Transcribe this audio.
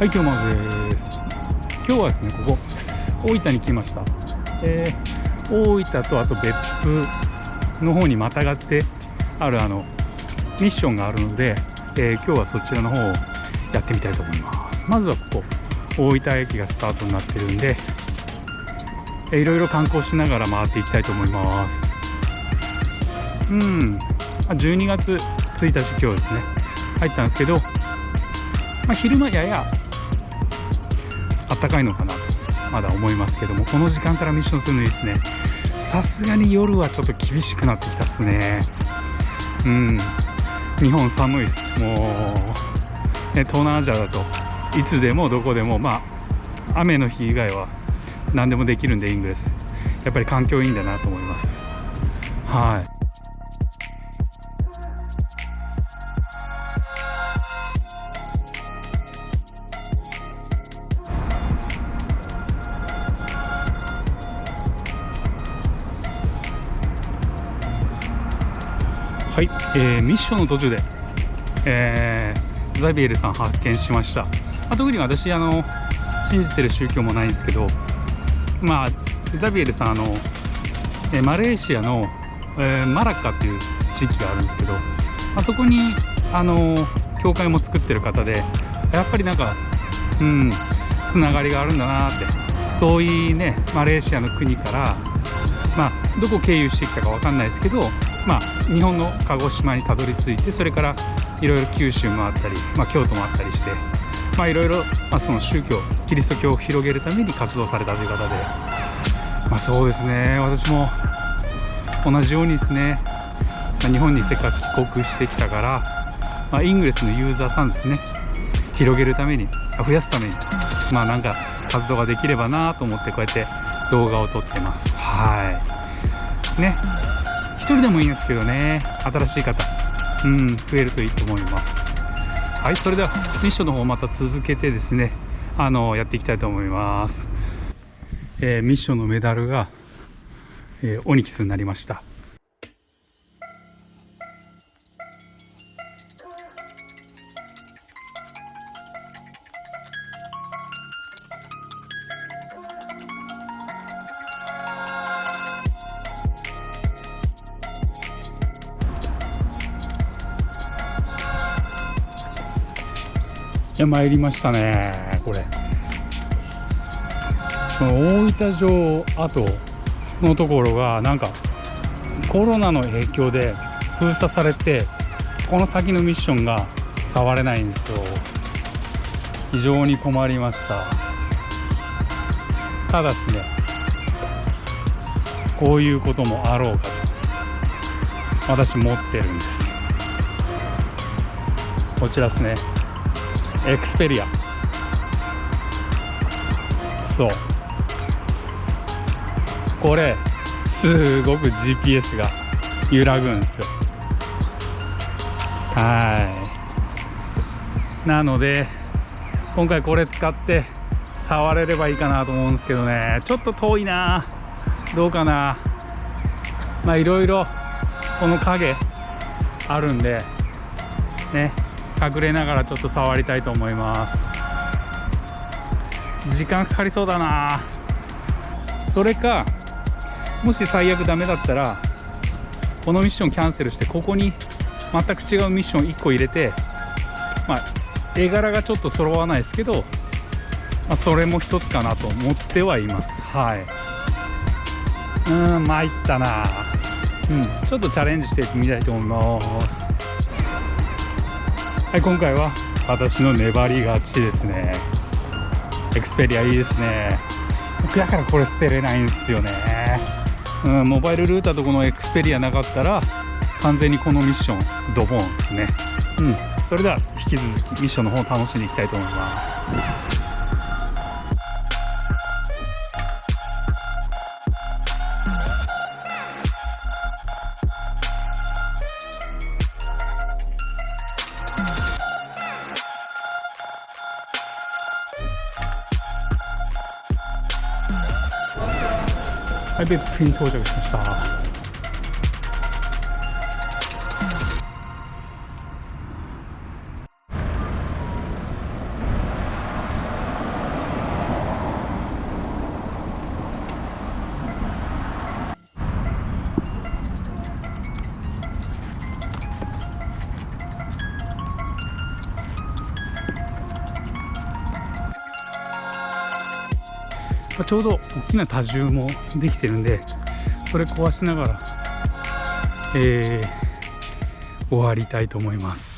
はい今日まずです。今日はですねここ大分に来ました、えー、大分とあと別府の方にまたがってあるあのミッションがあるので、えー、今日はそちらの方をやってみたいと思います。まずはここ大分駅がスタートになってるんで、えー、いろいろ観光しながら回っていきたいと思います。うん。12月1日今日ですね。入ったんですけど、まあ、昼間やや暖かいのかなとまだ思いますけどもこの時間からミッションするのいいですね。さすがに夜はちょっと厳しくなってきたっすね。うん。日本寒いっす。もう、ね、東南アジアだといつでもどこでもまあ雨の日以外は何でもできるんでイングレスやっぱり環境いいんだなと思います。はい。はい、えー、ミッションの途中で、えー、ザビエルさん発見しました、まあ、特に私あの信じてる宗教もないんですけどまあザビエルさんあの、えー、マレーシアの、えー、マラッカっていう地域があるんですけど、まあ、そこにあの教会も作ってる方でやっぱりなんかうんつながりがあるんだなって遠いねマレーシアの国からまあどこ経由してきたか分かんないですけどまあ、日本の鹿児島にたどり着いてそれからいろいろ九州もあったり、まあ、京都もあったりしていろいろ、その宗教キリスト教を広げるために活動されたという方でまあそうですね。私も同じようにですね、まあ、日本にせっかく帰国してきたから、まあ、イングレスのユーザーさんですね広げるために増やすためにまあなんか活動ができればなと思ってこうやって動画を撮ってます。はい。ね。人でもいいんですけどね。新しい方。うん増えるといいと思います。はいそれではミッションの方また続けてですねあのやっていきたいと思います、えー、ミッションのメダルが、えー、オニキスになりました。や参りましたねこれ。この大分城跡のところがなんかコロナの影響で封鎖されてこの先のミッションが触れないんですよ。非常に困りました。ただですねこういうこともあろうかと私持ってるんです。こちらですね。エクスペリアそう。これすごく GPS が揺らぐんですよ。はい。なので今回これ使って触れればいいかなと思うんですけどね。ちょっと遠いな。どうかな。まあいろいろこの影あるんでね。隠れながらちょっと触りたいと思います。時間かかりそうだな。それかもし最悪ダメだったらこのミッションキャンセルしてここに全く違うミッション1個入れてまあ絵柄がちょっと揃わないですけど、まあ、それも一つかなと思ってはいます。はい。うん参ったな。うんちょっとチャレンジしてみたいと思います。はい今回は私の粘り勝ちですね。エクスペリアいいですね。僕だからこれ捨てれないんですよね。うんモバイルルーターとこのエクスペリアなかったら完全にこのミッションドボンですね。うんそれでは引き続きミッションの方を楽しんでいきたいと思います。はい、別府に到着あちょうど大きな多重もできてるんでそれ壊しながら、えー終わりたいと思います。